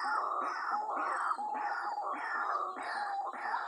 Meow, meow, meow, meow, meow, meow, meow.